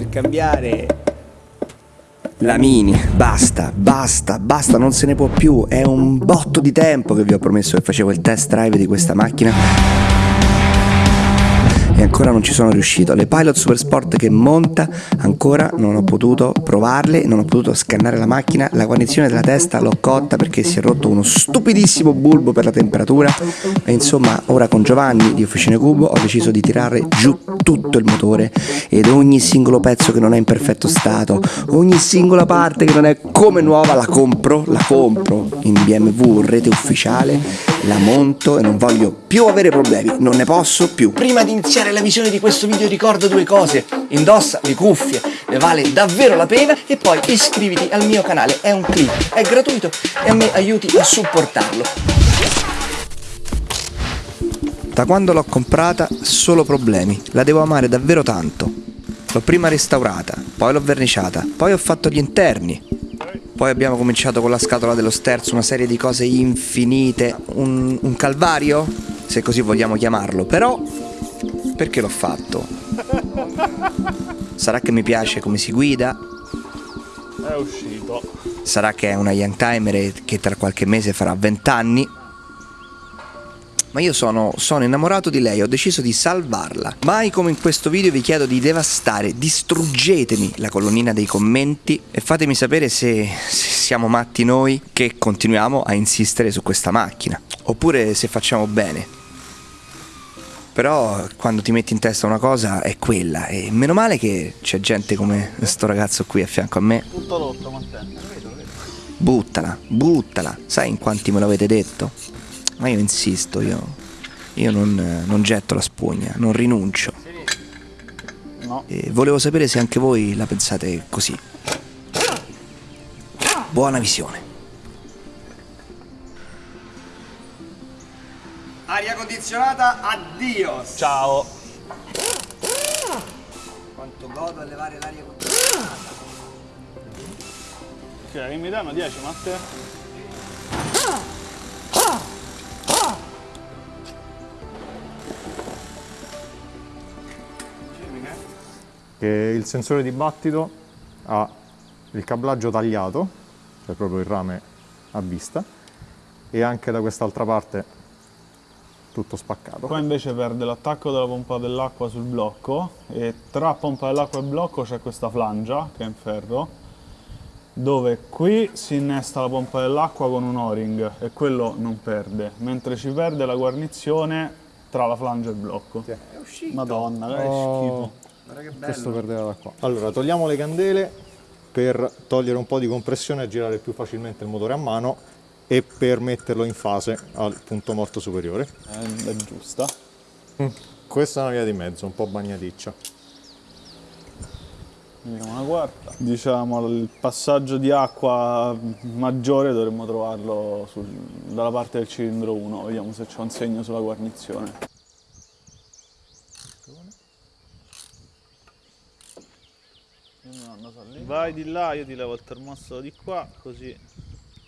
per cambiare la Mini, basta, basta, basta, non se ne può più, è un botto di tempo che vi ho promesso che facevo il test drive di questa macchina e ancora non ci sono riuscito. Le Pilot Super Sport che monta ancora non ho potuto provarle, non ho potuto scannare la macchina, la guarnizione della testa l'ho cotta perché si è rotto uno stupidissimo bulbo per la temperatura e insomma ora con Giovanni di Officine Cubo ho deciso di tirare giù tutto il motore ed ogni singolo pezzo che non è in perfetto stato, ogni singola parte che non è come nuova la compro, la compro in BMW rete ufficiale, la monto e non voglio più avere problemi, non ne posso più. Prima di iniziare iniziare la visione di questo video ricorda due cose, indossa le cuffie, ne vale davvero la pena e poi iscriviti al mio canale, è un click, è gratuito e a me aiuti a supportarlo. Da quando l'ho comprata solo problemi, la devo amare davvero tanto. L'ho prima restaurata, poi l'ho verniciata, poi ho fatto gli interni, poi abbiamo cominciato con la scatola dello sterzo, una serie di cose infinite, un, un calvario, se così vogliamo chiamarlo, però perché l'ho fatto? Sarà che mi piace come si guida? È uscito. Sarà che è una young timer che tra qualche mese farà 20 anni? Ma io sono, sono innamorato di lei, ho deciso di salvarla. Mai come in questo video vi chiedo di devastare, distruggetemi la colonnina dei commenti e fatemi sapere se, se siamo matti noi che continuiamo a insistere su questa macchina. Oppure se facciamo bene. Però quando ti metti in testa una cosa è quella e meno male che c'è gente come questo ragazzo qui a fianco a me. Tutto rotto, Matteo. Buttala, buttala. Sai in quanti me l'avete detto? Ma io insisto, io, io non, non getto la spugna, non rinuncio. No. E volevo sapere se anche voi la pensate così. Buona visione. Aria condizionata, addio! Ciao. Quanto godo a levare l'aria condizionata. Ok, mi danno 10 Matteo? Che il sensore di battito ha il cablaggio tagliato, cioè proprio il rame a vista, e anche da quest'altra parte tutto spaccato. Qua invece perde l'attacco della pompa dell'acqua sul blocco e tra pompa dell'acqua e blocco c'è questa flangia che è in ferro dove qui si innesta la pompa dell'acqua con un o-ring e quello non perde, mentre ci perde la guarnizione tra la flangia e il blocco. È uscito. Madonna, che Oh. schifo. Guarda che bello. Questo perdeva da qua. Allora, togliamo le candele per togliere un po' di compressione e girare più facilmente il motore a mano e per metterlo in fase al punto morto superiore. È, giusta. Questa è una via di mezzo, un po' bagnaticcia. Vediamo una quarta. Diciamo il passaggio di acqua maggiore dovremmo trovarlo sul- dalla parte del cilindro 1, vediamo se c'è un segno sulla guarnizione. Vai di là, io ti levo il termostato di qua, così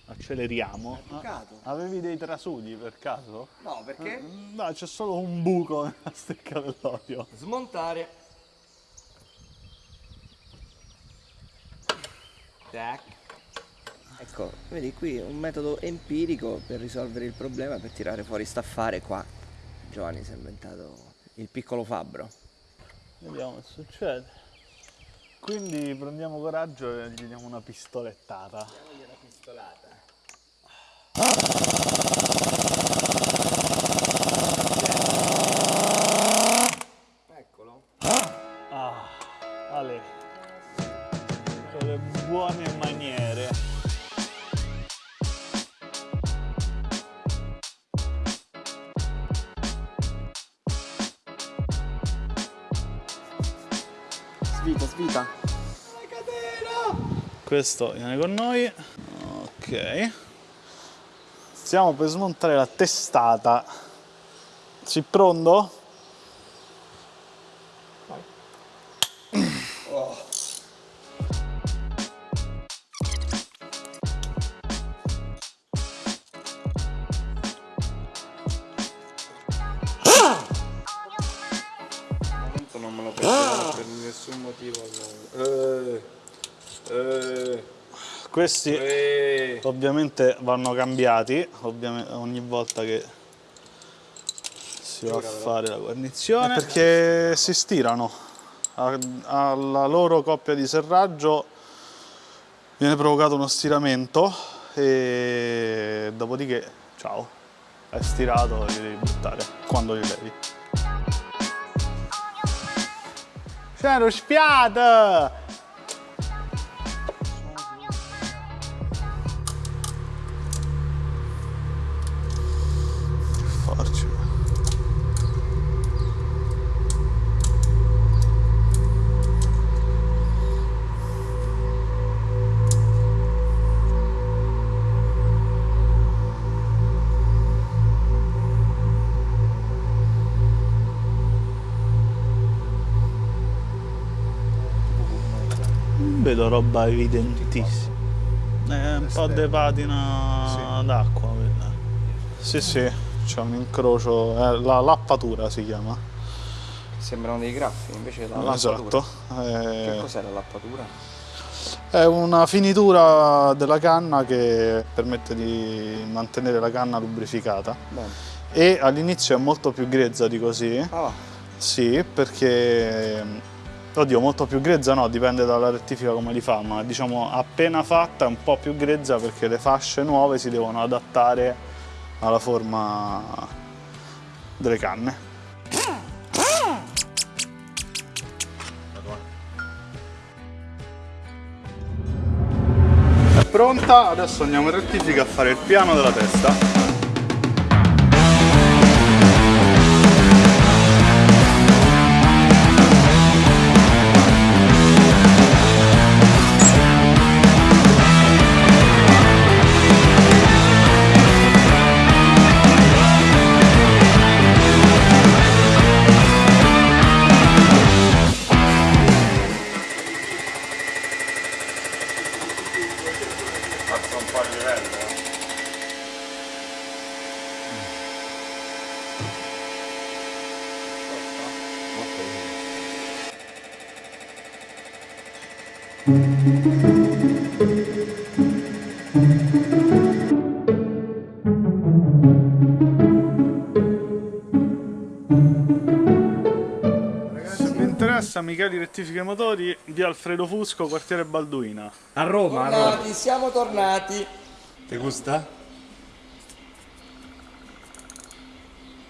acceleriamo. bucato? Ah, avevi dei trasudi per caso? No, perché? No, c'è solo un buco nella stecca dell'olio. Smontare. Tac. Ecco, vedi qui un metodo empirico per risolvere il problema, per tirare fuori sta affare qua. Giovanni si è inventato il piccolo fabbro. Vediamo che succede. Quindi prendiamo coraggio e gli diamo una pistolettata. una pistolata. Eccolo. Ah, Ale. Con le buone maniere. Svita, svita. Questo viene con noi. Ok. Stiamo per smontare la testata. Sei pronto? non me lo perderò per nessun motivo. Eh, eh, Questi eh. Ovviamente vanno cambiati ovviamente, ogni volta che si va a fare la guarnizione perché si stirano. Alla loro coppia di serraggio viene provocato uno stiramento e dopodiché, ciao, è stirato e li devi buttare quando li levi. C'è lo spiato! Vedo roba evidentissima. È un po' di patina d'acqua quella. Sì, sì, c'è un incrocio, eh, la lappatura si chiama. Sembrano dei graffi, invece la lappatura. Esatto. Che Eh, cos'è la lappatura? È una finitura della canna che permette di mantenere la canna lubrificata Bene. e all'inizio è molto più grezza di così. Ah. Sì, perché oddio, molto più grezza no, dipende dalla rettifica come li fa, ma diciamo appena fatta è un po' più grezza perché le fasce nuove si devono adattare alla forma delle canne. È pronta, adesso andiamo in rettifica a fare il piano della testa. Se vi interessa, Micheli Rettifica i Motori di Alfredo Fusco, quartiere Balduina. A Roma, a Roma. Tornati, siamo tornati. Ti gusta?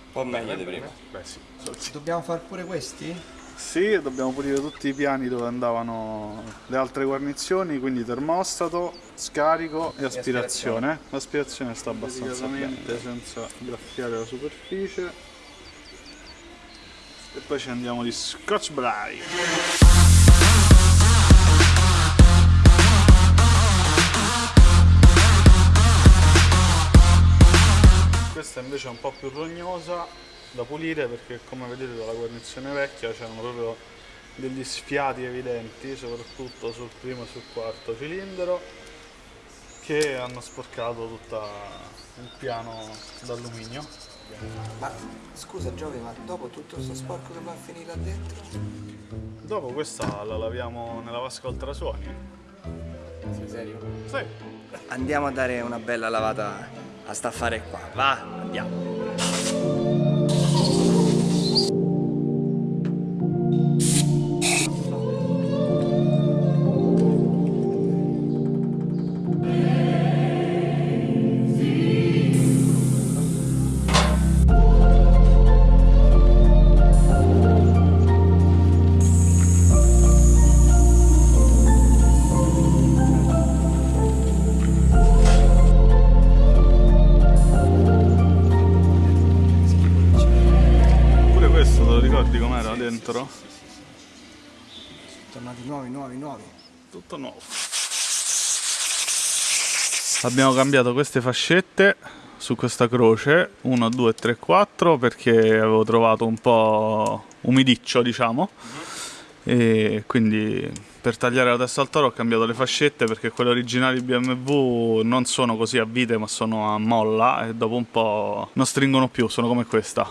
Un po' meglio di prima. Beh sì, Dobbiamo fare pure questi? Sì, dobbiamo pulire tutti i piani dove andavano le altre guarnizioni, quindi termostato, scarico e aspirazione. L'aspirazione sta abbastanza bene, senza graffiare la superficie. E poi ci andiamo di Scotch Brite. Questa invece è un po' più rognosa da pulire perché come vedete dalla guarnizione vecchia c'erano proprio degli sfiati evidenti, soprattutto sul primo e sul quarto cilindro, che hanno sporcato tutto il piano d'alluminio. Ma scusa Giove, ma dopo tutto questo sporco che va a finire là dentro? Dopo questa la laviamo nella vasca ultrasuoni. Sei serio? Sì. Andiamo a dare una bella lavata a sta affare qua. Va, andiamo. Yeah. Abbiamo cambiato queste fascette su questa croce 1, 2, 3, 4 perché avevo trovato un po' umidiccio diciamo e quindi per tagliare la testa al toro ho cambiato le fascette perché quelle originali BMW non sono così a vite ma sono a molla e dopo un po' non stringono più, sono come questa.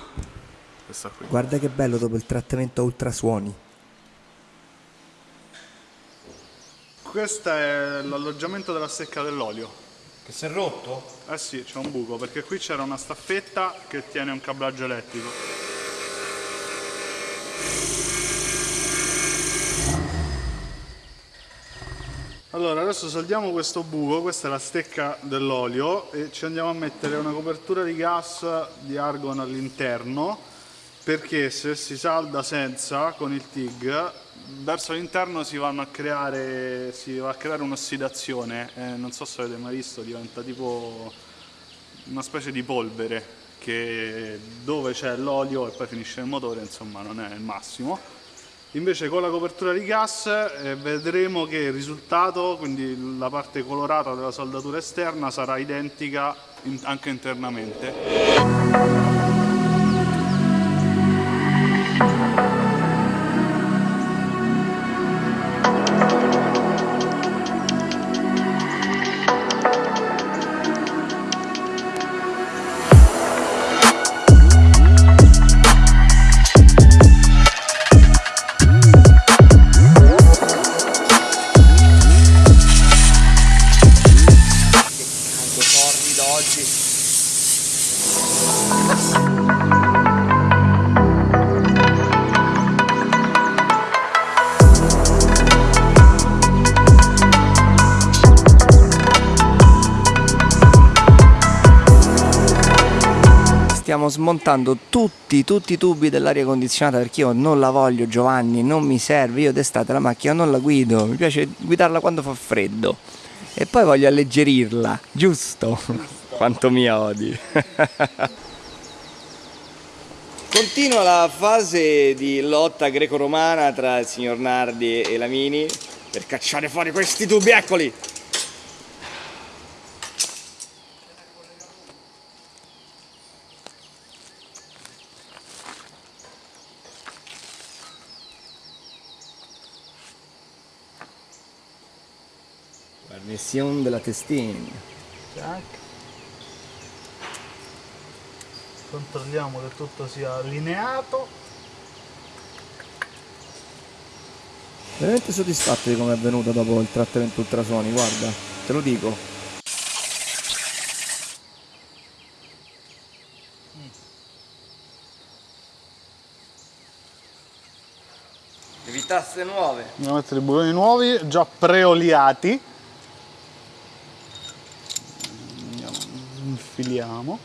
Questa qui. Guarda che bello dopo il trattamento a ultrasuoni. Questo è l'alloggiamento della stecca dell'olio. Che si è rotto? Eh sì, c'è un buco, perché qui c'era una staffetta che tiene un cablaggio elettrico. Allora, adesso saldiamo questo buco, questa è la stecca dell'olio e ci andiamo a mettere una copertura di gas di argon all'interno perché se si salda senza con il TIG verso l'interno si si va a creare un'ossidazione eh, non so se avete mai visto diventa tipo una specie di polvere che dove c'è l'olio e poi finisce il motore insomma non è il massimo. Invece con la copertura di gas eh, vedremo che il risultato quindi la parte colorata della saldatura esterna sarà identica in- anche internamente Stiamo smontando tutti, tutti i tubi dell'aria condizionata perché io non la voglio Giovanni, non mi serve, io d'estate la macchina non la guido, mi piace guidarla quando fa freddo e poi voglio alleggerirla, giusto? Quanto mi odi. Continua la fase di lotta greco-romana tra il signor Nardi e Lamini per cacciare fuori questi tubi, eccoli! Guarnizione della testina. Tac. Controlliamo che tutto sia allineato. Veramente soddisfatto di come è venuto dopo il trattamento ultrasoni, guarda, te lo dico. Devi tasse nuove. Andiamo a mettere i bulloni nuovi, già preoliati. Andiamo, infiliamo.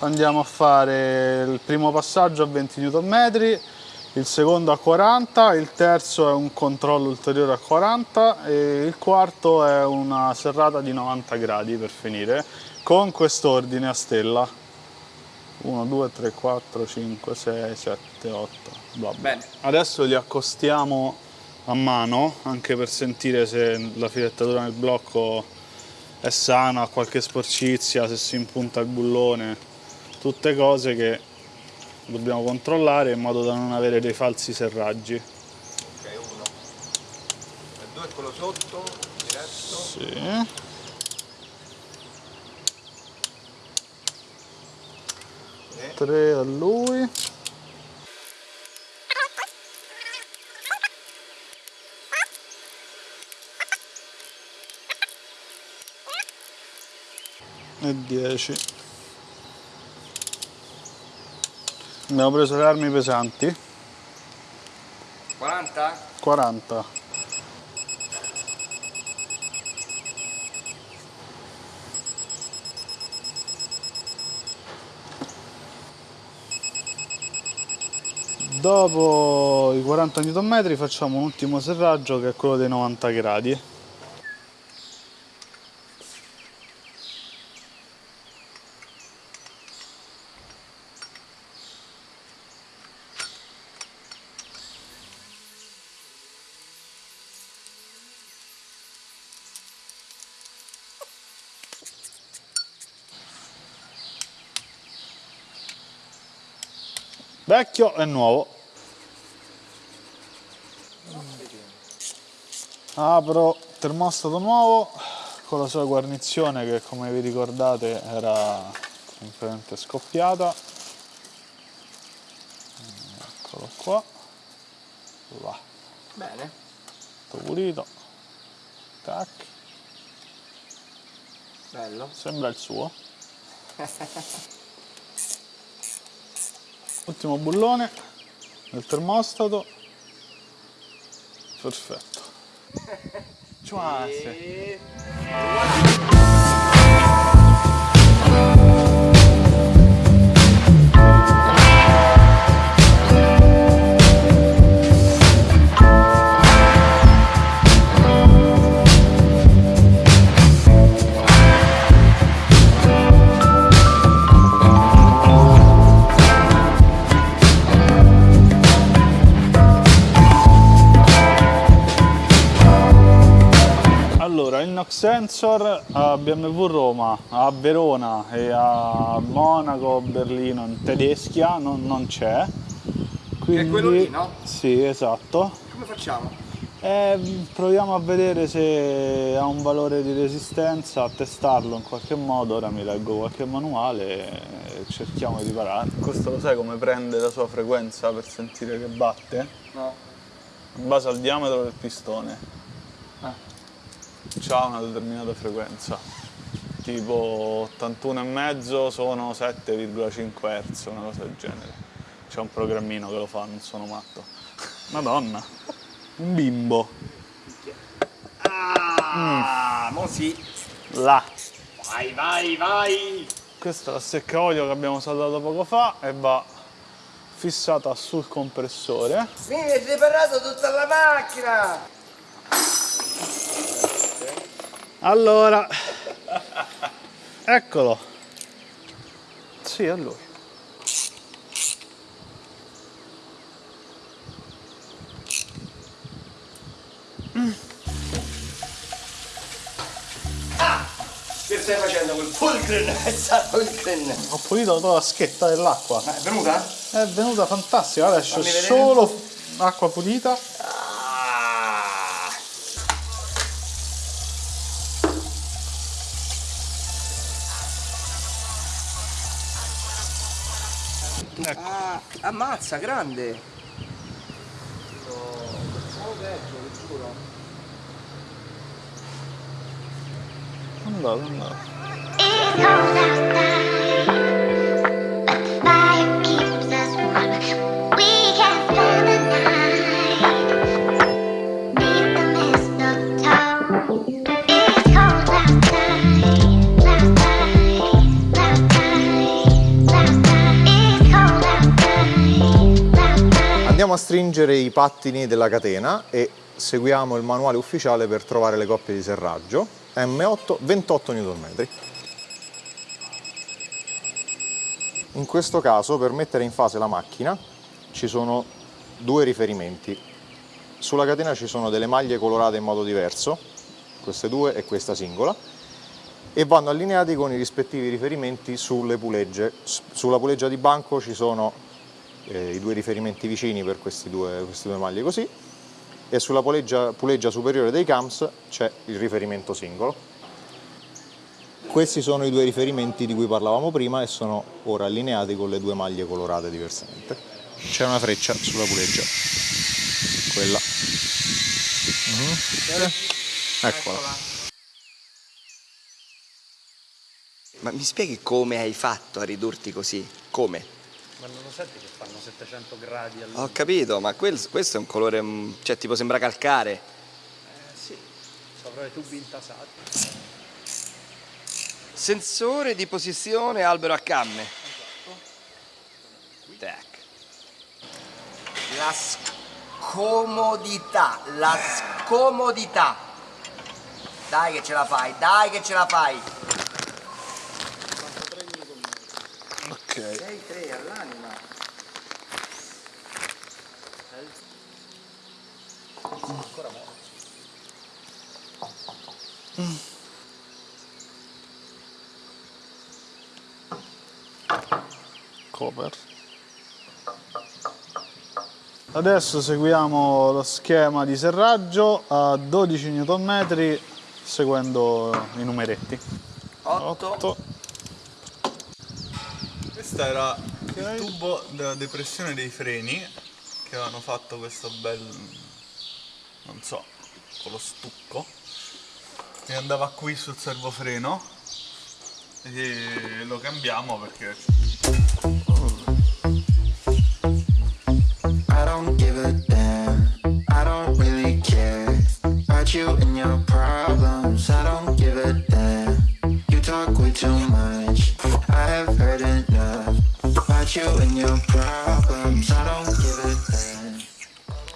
Andiamo a fare il primo passaggio a 20 Nm, il secondo a 40, il terzo è un controllo ulteriore a 40 e il quarto è una serrata di 90 gradi per finire con quest'ordine a stella 1, 2, 3, 4, 5, 6, 7, 8 bla bla. Bene. adesso li accostiamo a mano anche per sentire se la filettatura nel blocco è sana, ha qualche sporcizia, se si impunta il bullone tutte cose che dobbiamo controllare in modo da non avere dei falsi serraggi Ok, uno. E due quello sotto, diretto. Sì. Tre a lui. E 10. Abbiamo preso le armi pesanti. 40? 40. Dopo i 40 Nm facciamo un ultimo serraggio che è quello dei 90 gradi. Vecchio e nuovo. Apro termostato nuovo con la sua guarnizione che come vi ricordate era completamente scoppiata. Eccolo qua. Va, Bene. tutto pulito. Tac, Bello. sembra il suo. Ultimo bullone nel termostato. Perfetto. Ciuase. NOx sensor a BMW Roma, a Verona e a Monaco, Berlino, in Tedeschia non, non c'è. Quindi, quello lì, no? Sì, esatto. Come facciamo? E proviamo a vedere se ha un valore di resistenza, a testarlo in qualche modo. Ora mi leggo qualche manuale e cerchiamo di riparare. Questo lo sai come prende la sua frequenza per sentire che batte? No. In base al diametro del pistone. Ah. C'ha una determinata frequenza. Tipo 81,5 sono 7,5 Hz, una cosa del genere. C'è un programmino che lo fa, non sono matto. Madonna, un bimbo. Ah, mo sì. Là. Vai, vai, vai. Questa è la secca olio che abbiamo saldato poco fa e va fissata sul compressore. Mi avete riparato tutta la macchina. Allora, eccolo. Sì, è lui. Che stai facendo quel fulcren. Ho pulito tutta la schetta dell'acqua. Ma è venuta? È venuta fantastica, adesso solo acqua pulita. Ecco. Ah, ammazza, grande. Pensavo peggio, vi giuro. Andato, andato. Andiamo a stringere i pattini della catena e seguiamo il manuale ufficiale per trovare le coppie di serraggio. M8 28 Nm. In questo caso per mettere in fase la macchina ci sono due riferimenti. Sulla catena ci sono delle maglie colorate in modo diverso, queste due e questa singola, e vanno allineati con i rispettivi riferimenti sulle pulegge. Sulla puleggia di banco ci sono eh, i due riferimenti vicini per questi due, queste due maglie così e sulla puleggia, puleggia superiore dei cams c'è il riferimento singolo. Questi sono i due riferimenti di cui parlavamo prima e sono ora allineati con le due maglie colorate diversamente. C'è una freccia sulla puleggia, quella. Mhm. Eccola. Ma mi spieghi come hai fatto a ridurti così? Come? Ma non lo senti che fanno 700 gradi al... Ho capito, ma quel- questo è un colore, mm, cioè tipo sembra calcare. Eh sì, sopra i tubi intasati. Sensore di posizione albero a camme. Tac. La scomodità, la scomodità. Dai che ce la fai, dai che ce la fai. Ok. Cover. Adesso seguiamo lo schema di serraggio a 12 Nm seguendo i numeretti. 8, 8, Questo era il tubo della depressione dei freni che avevano fatto questo bel non so con lo stucco andava qui sul servofreno e lo cambiamo perché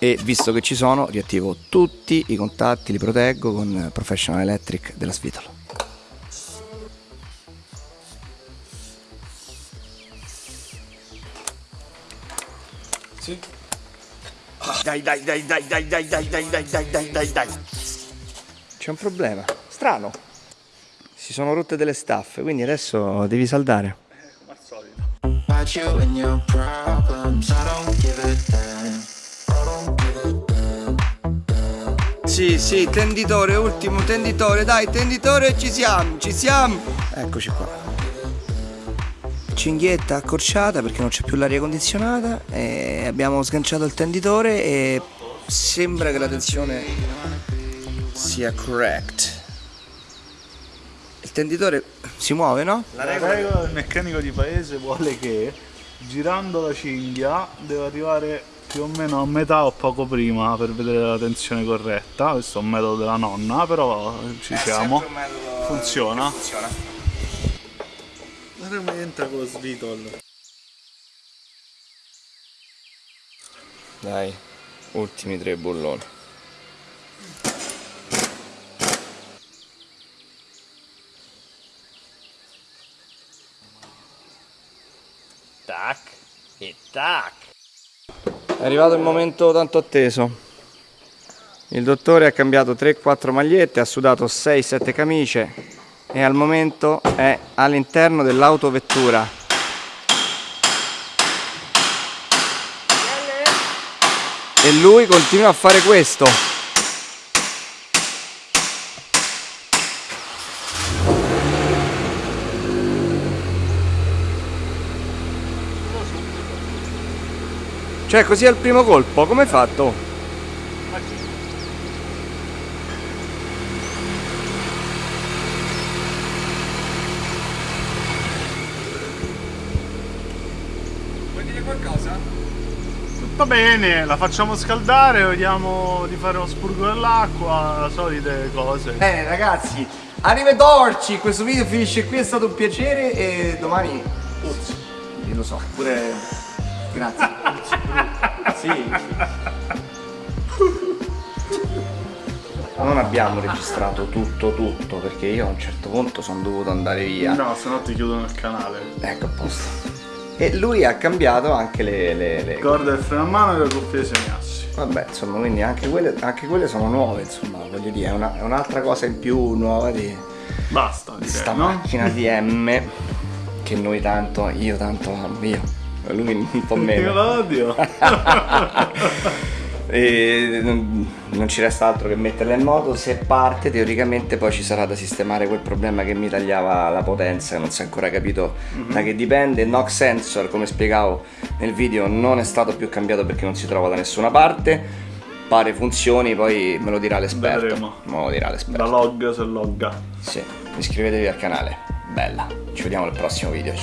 E visto che ci sono, riattivo tutti i contatti, li proteggo con Professional Electric della Svitolo. Dai, dai, dai, dai, dai, dai, dai, dai, dai, dai, dai, dai, dai. C'è un problema. Strano. Si sono rotte delle staffe, quindi adesso devi saldare. About you and Sì, sì, tenditore, ultimo tenditore, dai, tenditore, ci siamo, ci siamo. Eccoci qua. Cinghietta accorciata perché non c'è più l'aria condizionata e abbiamo sganciato il tenditore e sembra che la tensione sia correct. Il tenditore si muove, no? La regola del meccanico di paese vuole che girando la cinghia deve arrivare più o meno a metà o poco prima per vedere la tensione corretta. Questo è un metodo della nonna, però ci siamo. Funziona. Guarda come entra con lo svitol. Dai, ultimi tre bulloni. Tac e tac. È arrivato il momento tanto atteso. Il dottore ha cambiato 3-4 magliette, ha sudato 6-7 camicie e al momento è all'interno dell'autovettura. E lui continua a fare questo. Cioè così al primo colpo, come hai fatto? Tutto bene, la facciamo scaldare, vediamo di fare uno spurgo dell'acqua, solite cose. Bene ragazzi, arrivederci, questo video finisce qui, è stato un piacere e domani... Io lo so, pure... Grazie. Sì. Non abbiamo registrato tutto tutto perché io a un certo punto sono dovuto andare via. No, se no ti chiudono il canale. Ecco a posto. E lui ha cambiato anche le... le, le- Corda del freno a mano e le cuffie semiassi. Vabbè, insomma, quindi anche quelle, anche quelle sono nuove, insomma, voglio dire, è, una- è un'altra cosa in più nuova di... Basta, direi, sta no? macchina di M che noi tanto, io tanto amo, io, lui un po' Io meno. la odio. E non, ci resta altro che metterla in moto, se parte teoricamente poi ci sarà da sistemare quel problema che mi tagliava la potenza, non si è ancora capito da che dipende, il knock sensor come spiegavo nel video non è stato più cambiato perché non si trova da nessuna parte, pare funzioni, poi me lo dirà l'esperto. Vedremo. Me lo dirà Da l'esperto. log se logga. Sì, iscrivetevi al canale, bella, ci vediamo al prossimo video.